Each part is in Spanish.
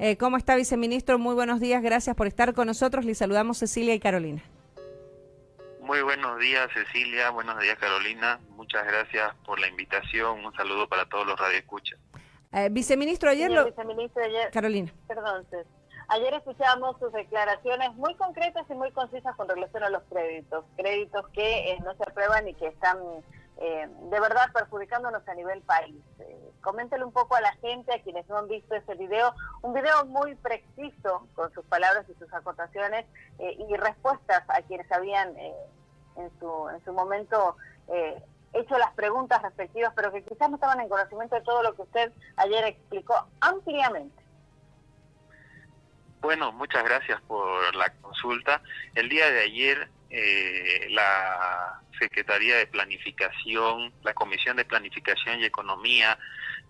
Eh, ¿Cómo está, viceministro? Muy buenos días, gracias por estar con nosotros. Les saludamos Cecilia y Carolina. Muy buenos días, Cecilia. Buenos días, Carolina. Muchas gracias por la invitación. Un saludo para todos los radioescuchas. Eh, viceministro, ayer lo... Viceministro, ayer... Carolina. Perdón, Ayer escuchamos sus declaraciones muy concretas y muy concisas con relación a los créditos. Créditos que eh, no se aprueban y que están eh, de verdad perjudicándonos a nivel país. Eh, coméntele un poco a la gente, a quienes no han visto ese video, un video muy preciso con sus palabras y sus acotaciones eh, y respuestas a quienes habían en, su, en su momento hecho las preguntas respectivas, pero que quizás no estaban en conocimiento de todo lo que usted ayer explicó ampliamente. Bueno, muchas gracias por la consulta. El día de ayer la Secretaría de Planificación, la Comisión de Planificación y Economía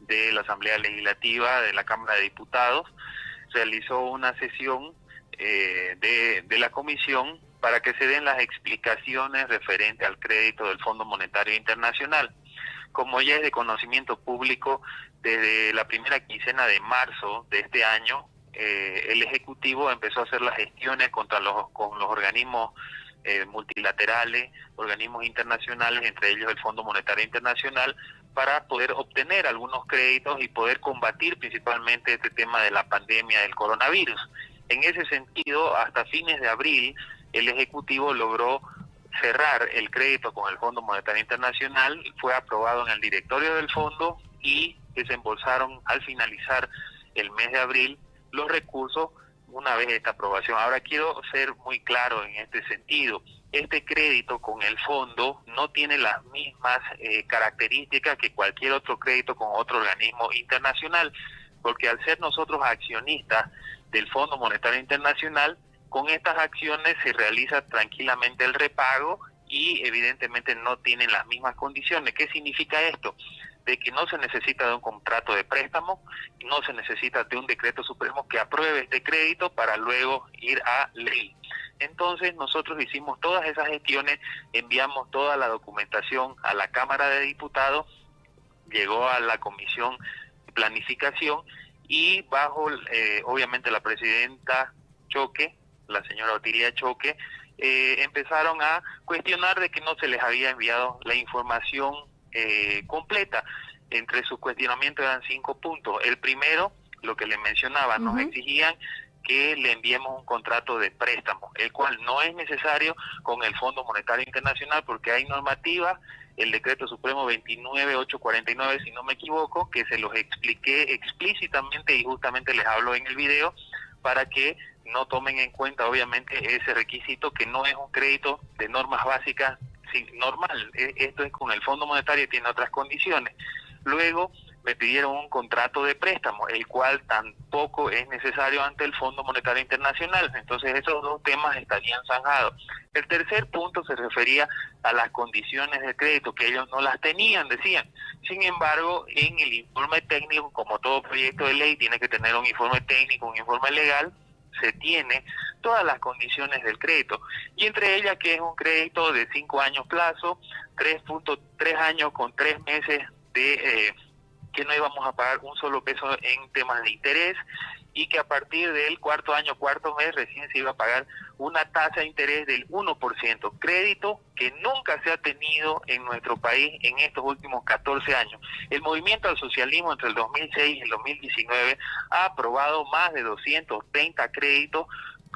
de la Asamblea Legislativa de la Cámara de Diputados realizó una sesión eh, de, la comisión para que se den las explicaciones referente al crédito del Fondo Monetario Internacional. Como ya es de conocimiento público, desde la primera quincena de marzo de este año, eh, el Ejecutivo empezó a hacer las gestiones contra los, con los organismos eh, multilaterales, organismos internacionales, entre ellos el Fondo Monetario Internacional, para poder obtener algunos créditos y poder combatir principalmente este tema de la pandemia del coronavirus. En ese sentido, hasta fines de abril, el Ejecutivo logró cerrar el crédito con el Fondo Monetario Internacional, fue aprobado en el directorio del fondo y desembolsaron al finalizar el mes de abril los recursos una vez esta aprobación. Ahora quiero ser muy claro en este sentido. Este crédito con el fondo no tiene las mismas eh, características que cualquier otro crédito con otro organismo internacional, porque al ser nosotros accionistas del Fondo Monetario Internacional, con estas acciones se realiza tranquilamente el repago y evidentemente no tienen las mismas condiciones. ¿Qué significa esto? De que no se necesita de un contrato de préstamo, no se necesita de un decreto supremo que apruebe este crédito para luego ir a ley. Entonces nosotros hicimos todas esas gestiones, enviamos toda la documentación a la Cámara de Diputados, llegó a la Comisión de Planificación y bajo, eh, obviamente, la presidenta Choque, la señora Otilia Choque, eh, empezaron a cuestionar de que no se les había enviado la información eh, completa. Entre sus cuestionamientos eran cinco puntos. El primero, lo que le mencionaba, nos exigían que le enviemos un contrato de préstamo, el cual no es necesario con el Fondo Monetario Internacional porque hay normativa, el decreto supremo 29849, si no me equivoco, que se los expliqué explícitamente y justamente les hablo en el video para que no tomen en cuenta obviamente ese requisito que no es un crédito de normas básicas sí, normal. E, esto es con el Fondo Monetario tiene otras condiciones. Luego me pidieron un contrato de préstamo, el cual tampoco es necesario ante el Fondo Monetario Internacional. Entonces esos dos temas estarían zanjados. El tercer punto se refería a las condiciones de crédito, que ellos no las tenían, decían. Sin embargo, en el informe técnico, como todo proyecto de ley, tiene que tener un informe técnico, un informe legal, se tiene todas las condiciones del crédito y entre ellas que es un crédito de cinco años plazo, 3.3 años con tres meses de eh, que no íbamos a pagar un solo peso en temas de interés y que a partir del cuarto año, cuarto mes, recién se iba a pagar una tasa de interés del 1%, crédito que nunca se ha tenido en nuestro país en estos últimos 14 años. El movimiento al socialismo entre el 2006 y el 2019 ha aprobado más de 230 créditos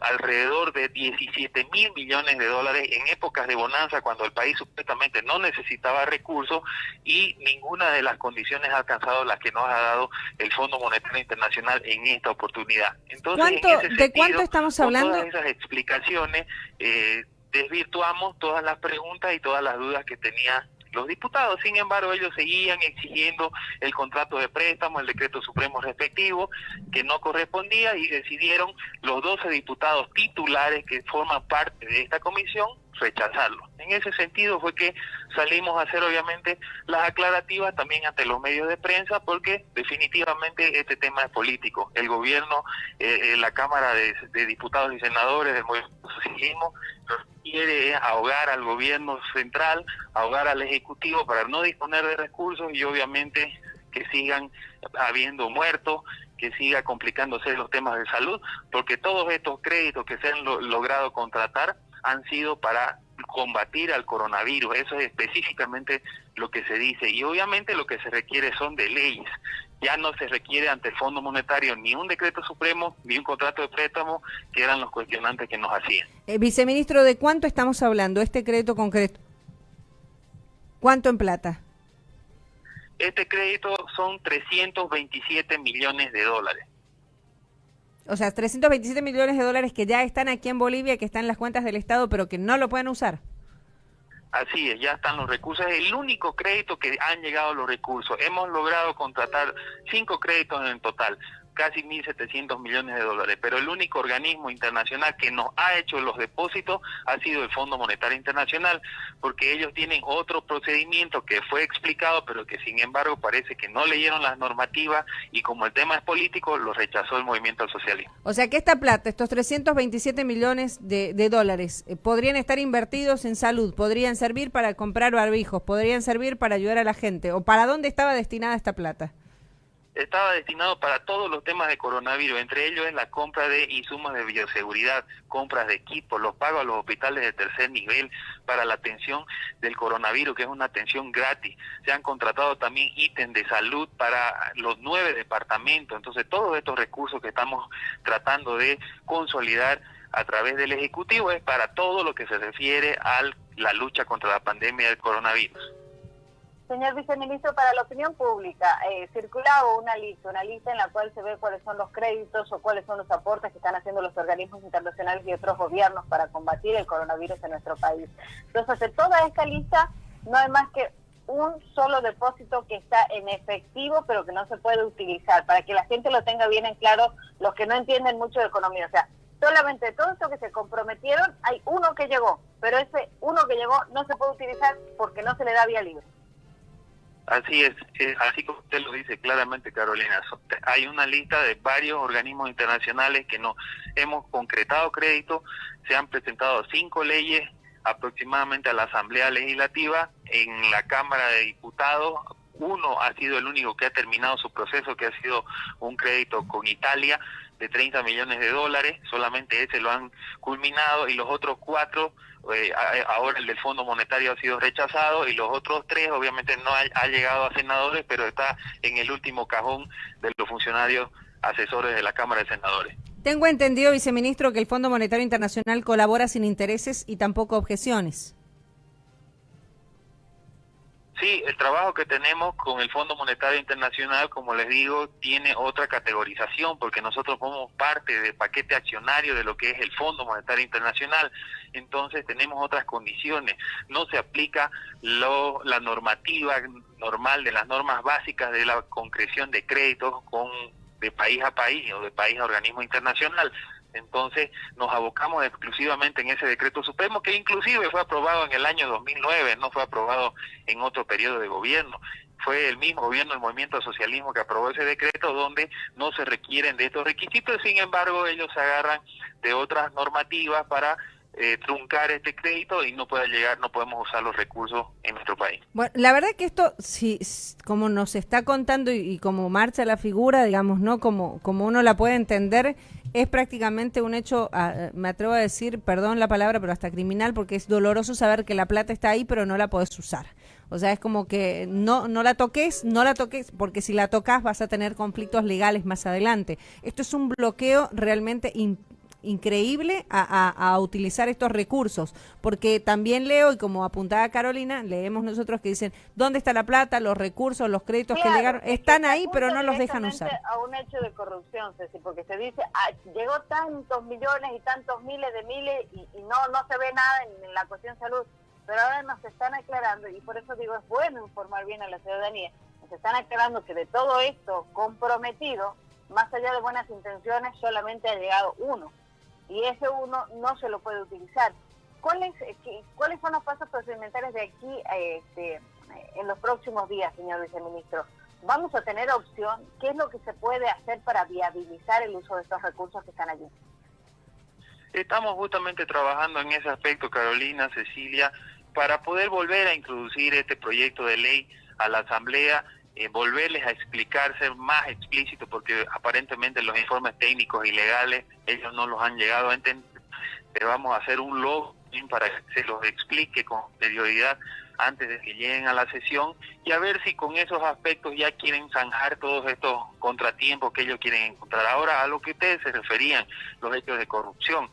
alrededor de 17 mil millones de dólares en épocas de bonanza cuando el país supuestamente no necesitaba recursos y ninguna de las condiciones ha alcanzado las que nos ha dado el Fondo Monetario Internacional en esta oportunidad. Entonces, ¿De cuánto estamos hablando? Con todas esas explicaciones eh, desvirtuamos todas las preguntas y todas las dudas que tenía los diputados. Sin embargo, ellos seguían exigiendo el contrato de préstamo, el decreto supremo respectivo, que no correspondía y decidieron los 12 diputados titulares que forman parte de esta comisión rechazarlo. En ese sentido fue que salimos a hacer obviamente las aclarativas también ante los medios de prensa porque definitivamente este tema es político. El gobierno, eh, eh la Cámara de, Diputados y Senadores del Movimiento Socialismo quiere ahogar al gobierno central, ahogar al Ejecutivo para no disponer de recursos y obviamente que sigan habiendo muertos, que siga complicándose los temas de salud, porque todos estos créditos que se han logrado contratar han sido para combatir al coronavirus, eso es específicamente lo que se dice, y obviamente lo que se requiere son de leyes, ya no se requiere ante el Fondo Monetario ni un decreto supremo ni un contrato de préstamo, que eran los cuestionantes que nos hacían. Eh, viceministro, ¿de cuánto estamos hablando, este crédito concreto? ¿Cuánto en plata? Este crédito son 327 millones de dólares. O sea, 327 millones de dólares que ya están aquí en Bolivia, que están en las cuentas del Estado, pero que no lo pueden usar. Así es, ya están los recursos. Es el único crédito que han llegado los recursos. Hemos logrado contratar cinco créditos en total casi 1.700 millones de dólares, pero el único organismo internacional que nos ha hecho los depósitos ha sido el Fondo Monetario Internacional, porque ellos tienen otro procedimiento que fue explicado, pero que sin embargo parece que no leyeron las normativas y como el tema es político, lo rechazó el movimiento socialismo. O sea que esta plata, estos 327 millones de, de dólares, eh, podrían estar invertidos en salud, podrían servir para comprar barbijos, podrían servir para ayudar a la gente, o para dónde estaba destinada esta plata estaba destinado para todos los temas de coronavirus, entre ellos la compra de insumos de bioseguridad, compras de equipos, los pagos a los hospitales de tercer nivel para la atención del coronavirus, que es una atención gratis. Se han contratado también ítems de salud para los nueve departamentos. Entonces, todos estos recursos que estamos tratando de consolidar a través del Ejecutivo es para todo lo que se refiere a la lucha contra la pandemia del coronavirus. Señor viceministro, para la opinión pública, eh, circulaba una lista, una lista en la cual se ve cuáles son los créditos o cuáles son los aportes que están haciendo los organismos internacionales y otros gobiernos para combatir el coronavirus en nuestro país. Entonces, de toda esta lista, no hay más que un solo depósito que está en efectivo, pero que no se puede utilizar, para que la gente lo tenga bien en claro, los que no entienden mucho de economía. O sea, solamente de todo esto que se comprometieron, hay uno que llegó, pero ese uno que llegó no se puede utilizar porque no se le da vía libre. Así es, así como usted lo dice claramente, Carolina. Hay una lista de varios organismos internacionales que no hemos concretado crédito, se han presentado cinco leyes aproximadamente a la Asamblea Legislativa, en la Cámara de Diputados, uno ha sido el único que ha terminado su proceso, que ha sido un crédito con Italia de 30 millones de dólares, solamente ese lo han culminado y los otros cuatro eh, ahora el del Fondo Monetario ha sido rechazado y los otros tres obviamente no ha, llegado a senadores, pero está en el último cajón de los funcionarios asesores de la Cámara de Senadores. Tengo entendido, viceministro, que el Fondo Monetario Internacional colabora sin intereses y tampoco objeciones. Sí, el trabajo que tenemos con el Fondo Monetario Internacional, como les digo, tiene otra categorización porque nosotros somos parte del paquete accionario de lo que es el Fondo Monetario Internacional. Entonces tenemos otras condiciones. No se aplica lo, la normativa normal de las normas básicas de la concreción de créditos con de país a país o de país a organismo internacional. Entonces nos abocamos exclusivamente en ese decreto supremo que inclusive fue aprobado en el año 2009, no fue aprobado en otro periodo de gobierno. Fue el mismo gobierno del movimiento socialismo que aprobó ese decreto donde no se requieren de estos requisitos, sin embargo ellos se agarran de otras normativas para eh, truncar este crédito y no pueda llegar, no podemos usar los recursos en nuestro país. Bueno, la verdad que esto, si, como nos está contando y, como marcha la figura, digamos, ¿no? Como, como uno la puede entender, es prácticamente un hecho, ah, me atrevo a decir, perdón la palabra, pero hasta criminal, porque es doloroso saber que la plata está ahí, pero no la puedes usar. O sea, es como que no, no la toques, no la toques, porque si la tocas vas a tener conflictos legales más adelante. Esto es un bloqueo realmente increíble a, utilizar estos recursos, porque también leo, y como apuntaba Carolina, leemos nosotros que dicen, ¿dónde está la plata, los recursos, los créditos que llegaron? Están ahí, pero no los dejan usar. A un hecho de corrupción, Ceci, porque se dice, ah, llegó tantos millones y tantos miles de miles y, no, no se ve nada en, la cuestión salud, pero ahora nos están aclarando, y por eso digo, es bueno informar bien a la ciudadanía, nos están aclarando que de todo esto comprometido, más allá de buenas intenciones, solamente ha llegado uno y ese uno no se lo puede utilizar. ¿Cuáles, eh, ¿cuáles son los pasos procedimentales de aquí este, en los próximos días, señor viceministro? ¿Vamos a tener opción? ¿Qué es lo que se puede hacer para viabilizar el uso de estos recursos que están allí? Estamos justamente trabajando en ese aspecto, Carolina, Cecilia, para poder volver a introducir este proyecto de ley a la Asamblea eh, volverles a explicar, ser más explícito, porque aparentemente los informes técnicos y legales ellos no los han llegado a entender. Le vamos a hacer un log para que se los explique con prioridad antes de que lleguen a la sesión y a ver si con esos aspectos ya quieren zanjar todos estos contratiempos que ellos quieren encontrar. Ahora, a lo que ustedes se referían, los hechos de corrupción.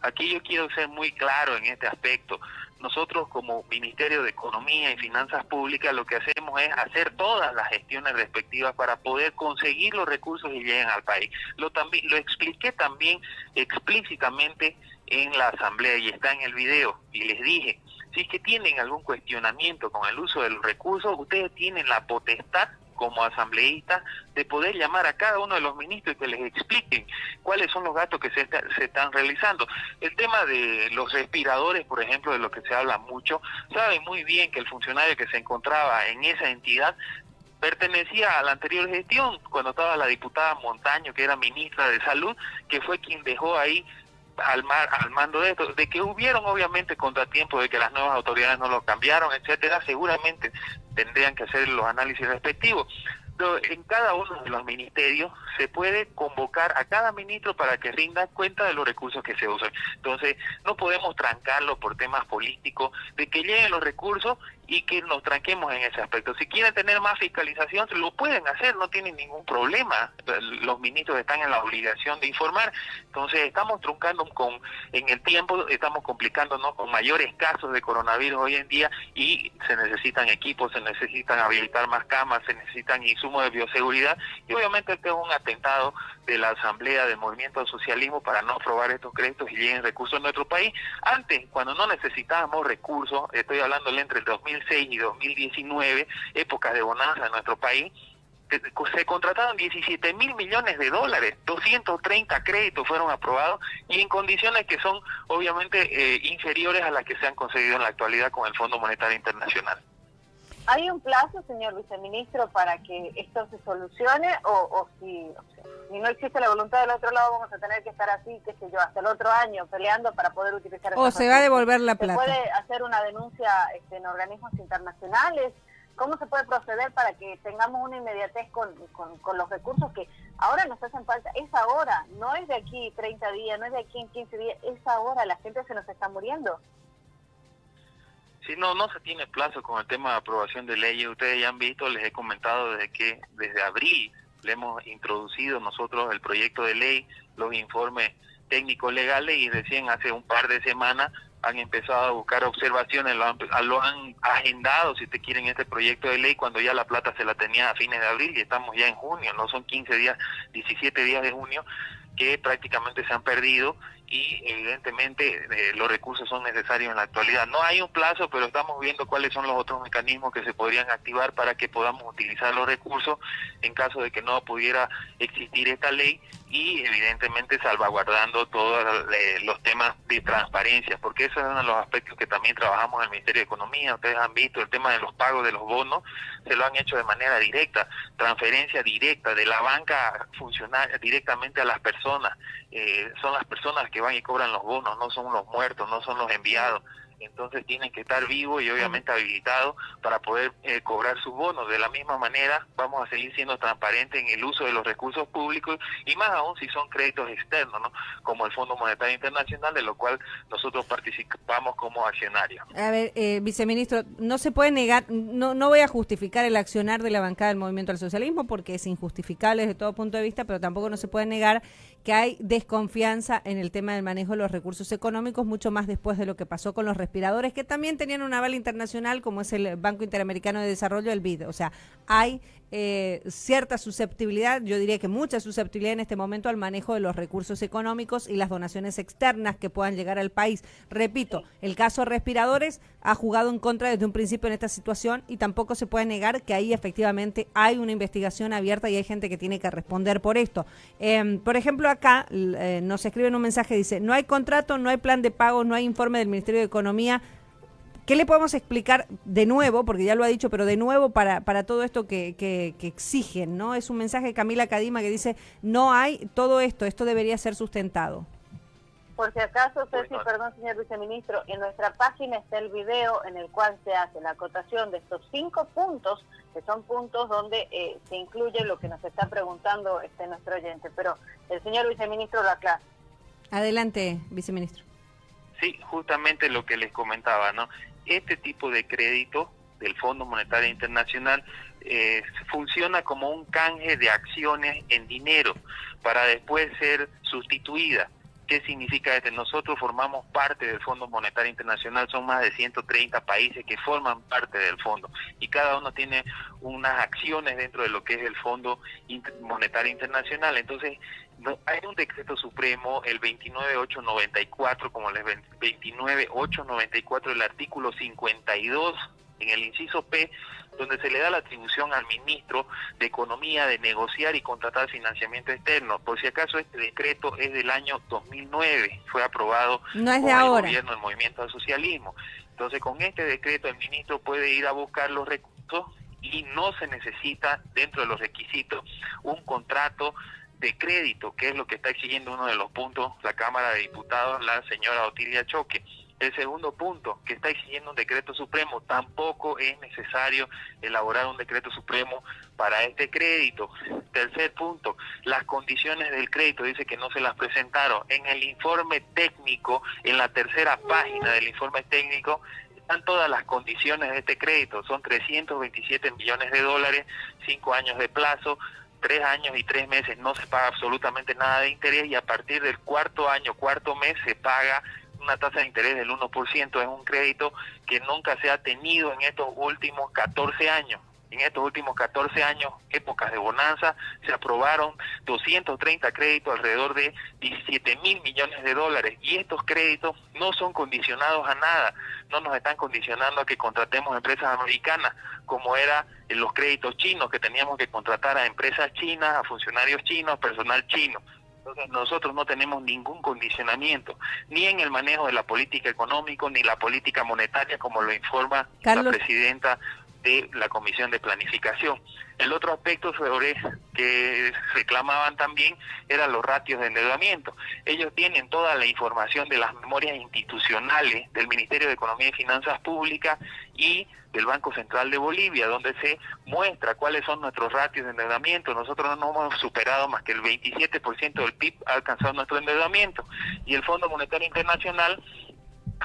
Aquí yo quiero ser muy claro en este aspecto. Nosotros como Ministerio de Economía y Finanzas Públicas lo que hacemos es hacer todas las gestiones respectivas para poder conseguir los recursos que lleguen al país. Lo, también, lo expliqué también explícitamente en la asamblea y está en el video y les dije, si es que tienen algún cuestionamiento con el uso de los recursos, ustedes tienen la potestad como asambleístas de poder llamar a cada uno de los ministros y que les expliquen cuáles son los gastos que se, se están realizando. El tema de los respiradores, por ejemplo, de lo que se habla mucho, saben muy bien que el funcionario que se encontraba en esa entidad pertenecía a la anterior gestión, cuando estaba la diputada Montaño, que era ministra de Salud, que fue quien dejó ahí al, mar, al mando de esto, de que hubieron obviamente contratiempos, de que las nuevas autoridades no lo cambiaron, etcétera, seguramente tendrían que hacer los análisis respectivos. Pero en cada uno de los ministerios se puede convocar a cada ministro para que rinda cuenta de los recursos que se usan. Entonces, no podemos trancarlo por temas políticos, de que lleguen los recursos y que nos tranquemos en ese aspecto. Si quieren tener más fiscalización, lo pueden hacer, no tienen ningún problema. Los ministros están en la obligación de informar. Entonces, estamos truncando con en el tiempo, estamos complicándonos con mayores casos de coronavirus hoy en día y se necesitan equipos, se necesitan habilitar más camas, se necesitan insumos de bioseguridad y obviamente este es un atentado de la Asamblea del Movimiento al Socialismo para no aprobar estos créditos y lleguen recursos a nuestro país. Antes, cuando no necesitábamos recursos, estoy hablando entre el 2006 y 2019, épocas de bonanza en nuestro país, se contrataron 17 mil millones de dólares, 230 créditos fueron aprobados y en condiciones que son obviamente eh, inferiores a las que se han conseguido en la actualidad con el Fondo Monetario Internacional. ¿Hay un plazo, señor viceministro, para que esto se solucione o, si, no existe la voluntad del otro lado vamos a tener que estar así, qué sé yo, hasta el otro año peleando para poder utilizar... O se va a devolver la plata. ¿Se puede hacer una denuncia este, en organismos internacionales? ¿Cómo se puede proceder para que tengamos una inmediatez con, con, los recursos que ahora nos hacen falta? Es ahora, no es de aquí 30 días, no es de aquí en 15 días, es ahora, la gente se nos está muriendo. Sí, no, no se tiene plazo con el tema de aprobación de leyes. Ustedes ya han visto, les he comentado desde que desde abril le hemos introducido nosotros el proyecto de ley, los informes técnicos legales y recién hace un par de semanas han empezado a buscar observaciones, lo han, lo han agendado, si te quieren, este proyecto de ley cuando ya la plata se la tenía a fines de abril y estamos ya en junio, no son 15 días, 17 días de junio que prácticamente se han perdido y evidentemente eh, los recursos son necesarios en la actualidad. No hay un plazo, pero estamos viendo cuáles son los otros mecanismos que se podrían activar para que podamos utilizar los recursos en caso de que no pudiera existir esta ley y evidentemente salvaguardando todos eh, los temas de transparencia, porque eso es uno de los aspectos que también trabajamos en el Ministerio de Economía. Ustedes han visto el tema de los pagos de los bonos, se lo han hecho de manera directa, transferencia directa de la banca funcional directamente a las personas. Eh, son las personas que van y cobran los bonos, no son los muertos, no son los enviados entonces tienen que estar vivos y obviamente habilitados para poder eh, cobrar sus bonos. De la misma manera, vamos a seguir siendo transparentes en el uso de los recursos públicos y más aún si son créditos externos, ¿no? como el Fondo Monetario Internacional, de lo cual nosotros participamos como accionarios. A ver, eh, viceministro, no se puede negar, no, no voy a justificar el accionar de la bancada del Movimiento al Socialismo porque es injustificable desde todo punto de vista, pero tampoco no se puede negar que hay desconfianza en el tema del manejo de los recursos económicos, mucho más después de lo que pasó con los respiradores, que también tenían un aval internacional, como es el Banco Interamericano de Desarrollo, el BID. O sea, hay eh, cierta susceptibilidad, yo diría que mucha susceptibilidad en este momento al manejo de los recursos económicos y las donaciones externas que puedan llegar al país. Repito, el caso respiradores ha jugado en contra desde un principio en esta situación y tampoco se puede negar que ahí efectivamente hay una investigación abierta y hay gente que tiene que responder por esto. Em, por ejemplo, acá eh, nos escriben un mensaje, dice, no hay contrato, no hay plan de pago, no hay informe del Ministerio de Economía ¿Qué le podemos explicar de nuevo, porque ya lo ha dicho, pero de nuevo para, para todo esto que, que, exigen, ¿no? Es un mensaje de Camila Cadima que dice, no hay todo esto, esto debería ser sustentado. Por si acaso, Ceci, perdón, señor viceministro, en nuestra página está el video en el cual se hace la acotación de estos cinco puntos, que son puntos donde eh, se incluye lo que nos está preguntando este nuestro oyente. Pero el señor viceministro lo aclara. Adelante, viceministro. Sí, justamente lo que les comentaba, ¿no? Este tipo de crédito del Fondo Monetario Internacional eh, funciona como un canje de acciones en dinero para después ser sustituida. ¿Qué significa esto? Nosotros formamos parte del Fondo Monetario Internacional, son más de 130 países que forman parte del fondo y cada uno tiene unas acciones dentro de lo que es el Fondo Monetario Internacional. Entonces, hay un decreto supremo, el 29894, como el 29894, el artículo 52 en el inciso P, donde se le da la atribución al ministro de Economía de negociar y contratar financiamiento externo. Por si acaso este decreto es del año 2009, fue aprobado no por el gobierno del Movimiento al Socialismo. Entonces con este decreto el ministro puede ir a buscar los recursos y no se necesita dentro de los requisitos un contrato de crédito, que es lo que está exigiendo uno de los puntos la Cámara de Diputados, la señora Otilia Choque. El segundo punto, que está exigiendo un decreto supremo, tampoco es necesario elaborar un decreto supremo para este crédito. Tercer punto, las condiciones del crédito, dice que no se las presentaron. En el informe técnico, en la tercera página del informe técnico, están todas las condiciones de este crédito. Son 327 millones de dólares, cinco años de plazo, tres años y tres meses no se paga absolutamente nada de interés y a partir del cuarto año, cuarto mes se paga una tasa de interés del 1%, es un crédito que nunca se ha tenido en estos últimos 14 años. En estos últimos 14 años, épocas de bonanza, se aprobaron 230 créditos alrededor de 17 mil millones de dólares. Y estos créditos no son condicionados a nada, no nos están condicionando a que contratemos empresas americanas, como era en los créditos chinos, que teníamos que contratar a empresas chinas, a funcionarios chinos, personal chino. Entonces nosotros no tenemos ningún condicionamiento, ni en el manejo de la política económica, ni la política monetaria, como lo informa la presidenta de la Comisión de Planificación. El otro aspecto sobre que reclamaban también eran los ratios de endeudamiento. Ellos tienen toda la información de las memorias institucionales del Ministerio de Economía y Finanzas Públicas y del Banco Central de Bolivia, donde se muestra cuáles son nuestros ratios de endeudamiento. Nosotros no hemos superado más que el 27% del PIB alcanzado nuestro endeudamiento. Y el Fondo Monetario Internacional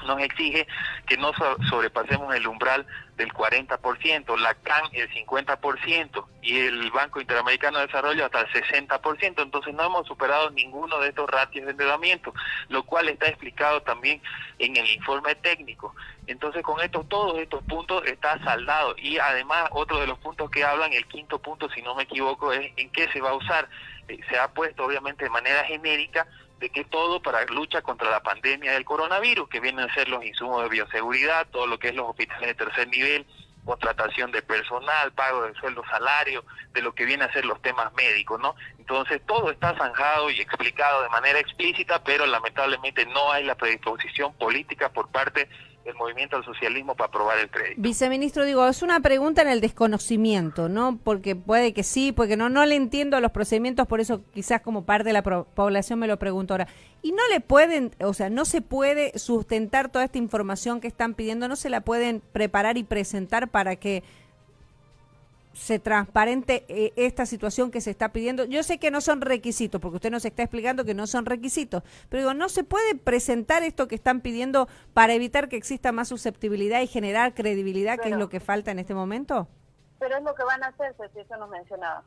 nos exige que no sobrepasemos el umbral del 40%, la CAN el 50% y el Banco Interamericano de Desarrollo hasta el 60%. Entonces no hemos superado ninguno de estos ratios de endeudamiento, lo cual está explicado también en el informe técnico. Entonces con estos todos estos puntos está saldado y además otro de los puntos que hablan, el quinto punto si no me equivoco, es en qué se va a usar. Eh, se ha puesto obviamente de manera genérica de que todo para lucha contra la pandemia del coronavirus, que vienen a ser los insumos de bioseguridad, todo lo que es los hospitales de tercer nivel, contratación de personal, pago de sueldo, salario, de lo que viene a ser los temas médicos, ¿no? Entonces todo está zanjado y explicado de manera explícita, pero lamentablemente no hay la predisposición política por parte el movimiento al socialismo para aprobar el crédito. Viceministro, digo, es una pregunta en el desconocimiento, ¿no? Porque puede que sí, porque no, no le entiendo los procedimientos, por eso quizás como parte de la población me lo pregunto ahora. Y no le pueden, o sea, no se puede sustentar toda esta información que están pidiendo, no se la pueden preparar y presentar para que se transparente eh, esta situación que se está pidiendo. Yo sé que no son requisitos, porque usted nos está explicando que no son requisitos, pero digo, ¿no se puede presentar esto que están pidiendo para evitar que exista más susceptibilidad y generar credibilidad, que es lo que falta en este momento? Pero es lo que van a hacer, si eso nos mencionaba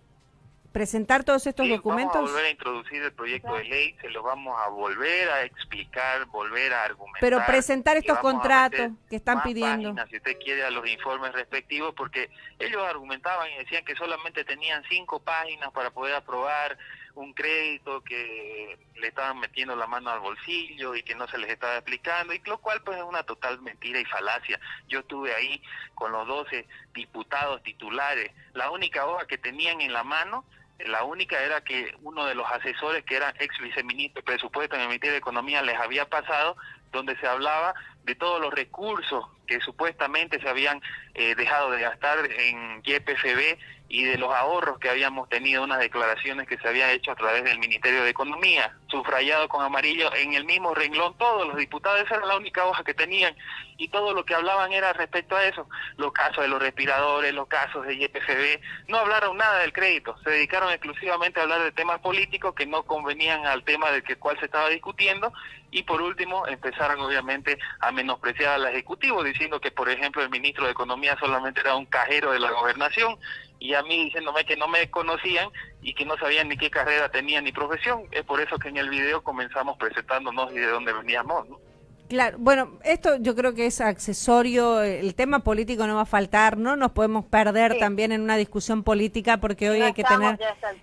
presentar todos estos documentos? Vamos a volver a introducir el proyecto de ley, se lo vamos a volver a explicar, volver a argumentar. Pero presentar estos contratos que están pidiendo. si usted quiere, a los informes respectivos, porque ellos argumentaban y decían que solamente tenían cinco páginas para poder aprobar un crédito que le estaban metiendo la mano al bolsillo y que no se les estaba explicando, y lo cual pues es una total mentira y falacia. Yo estuve ahí con los 12 diputados titulares, la única hoja que tenían en la mano la única era que uno de los asesores, que era ex viceministro de presupuesto en el Ministerio de Economía, les había pasado, donde se hablaba de todos los recursos que supuestamente se habían eh, dejado de gastar en YPFB y de los ahorros que habíamos tenido, unas declaraciones que se habían hecho a través del Ministerio de Economía. subrayado con amarillo en el mismo renglón todos los diputados, esa era la única hoja que tenían y todo lo que hablaban era respecto a eso, los casos de los respiradores, los casos de YPFB, no hablaron nada del crédito, se dedicaron exclusivamente a hablar de temas políticos que no convenían al tema del que cual se estaba discutiendo y por último empezaron obviamente a menospreciar al Ejecutivo diciendo que por ejemplo el ministro de Economía solamente era un cajero de la gobernación y a mí diciéndome que no me conocían y que no sabían ni qué carrera tenía ni profesión. Es por eso que en el video comenzamos presentándonos y de dónde veníamos. ¿no? Claro, bueno, esto yo creo que es accesorio, el tema político no va a faltar, no nos podemos perder también en una discusión política porque hoy hay que tener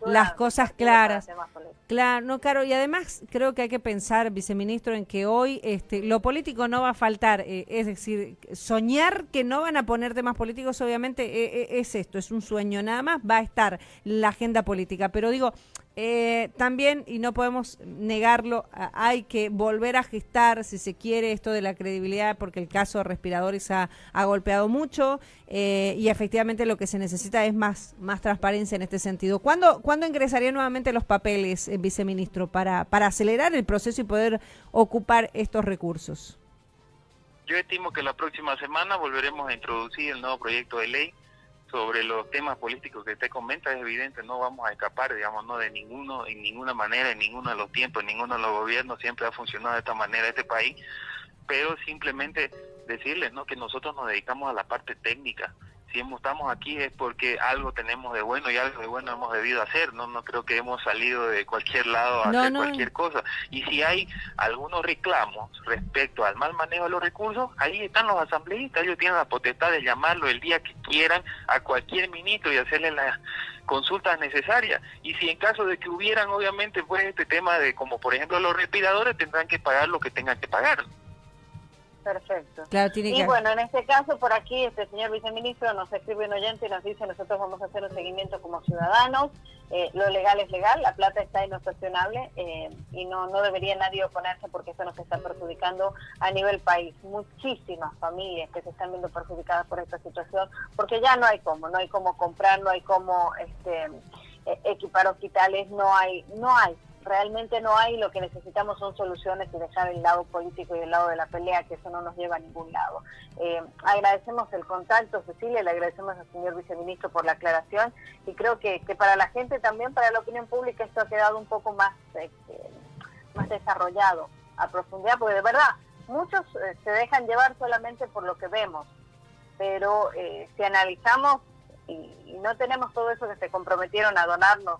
las cosas claras. Claro, no, claro, y además creo que hay que pensar, viceministro, en que hoy este, lo político no va a faltar, eh, es decir, soñar que no van a poner temas políticos, obviamente eh, eh, es esto, es un sueño nada más, va a estar la agenda política, pero digo, eh, también, y no podemos negarlo, hay que volver a gestar, si se quiere, esto de la credibilidad, porque el caso de respiradores ha, golpeado mucho eh, y efectivamente lo que se necesita es más, más transparencia en este sentido. ¿Cuándo, ¿cuándo ingresarían nuevamente los papeles, eh, viceministro, para, para acelerar el proceso y poder ocupar estos recursos? Yo estimo que la próxima semana volveremos a introducir el nuevo proyecto de ley sobre los temas políticos que usted comenta, es evidente, no vamos a escapar, digamos, no de ninguno, en ninguna manera, en ninguno de los tiempos, en ninguno de los gobiernos siempre ha funcionado de esta manera este país, pero simplemente decirles, ¿no? Que nosotros nos dedicamos a la parte técnica, si estamos aquí es porque algo tenemos de bueno y algo de bueno hemos debido hacer, no no creo que hemos salido de cualquier lado a hacer cualquier cosa. Y si hay algunos reclamos respecto al mal manejo de los recursos, ahí están los asambleístas, ellos tienen la potestad de llamarlo el día que quieran a cualquier ministro y hacerle las consultas necesarias. Y si en caso de que hubieran, obviamente, pues este tema de, como por ejemplo los respiradores, tendrán que pagar lo que tengan que pagar. Perfecto. y bueno, en este caso, por aquí, este señor viceministro nos escribe un oyente y nos dice, nosotros vamos a hacer un seguimiento como ciudadanos, eh, lo legal es legal, la plata está inocuestionable eh, y no, no debería nadie oponerse porque eso nos está perjudicando a nivel país. Muchísimas familias que se están viendo perjudicadas por esta situación, porque ya no hay cómo, no hay cómo comprar, no hay cómo este, e, equipar hospitales, no hay, no hay realmente no hay, lo que necesitamos son soluciones y dejar el lado político y el lado de la pelea, que eso no nos lleva a ningún lado. Eh, agradecemos el contacto, Cecilia, le agradecemos al señor viceministro por la aclaración y creo que, que para la gente también, para la opinión pública, esto ha quedado un poco más, este, más desarrollado a profundidad, porque de verdad, muchos eh, se dejan llevar solamente por lo que vemos, pero eh, si analizamos y, y no tenemos todo eso que se comprometieron a donarnos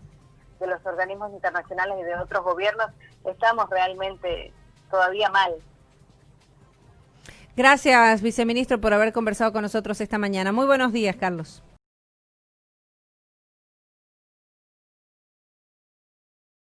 de los organismos internacionales y de otros gobiernos, estamos realmente todavía mal. Gracias, viceministro, por haber conversado con nosotros esta mañana. Muy buenos días, Carlos.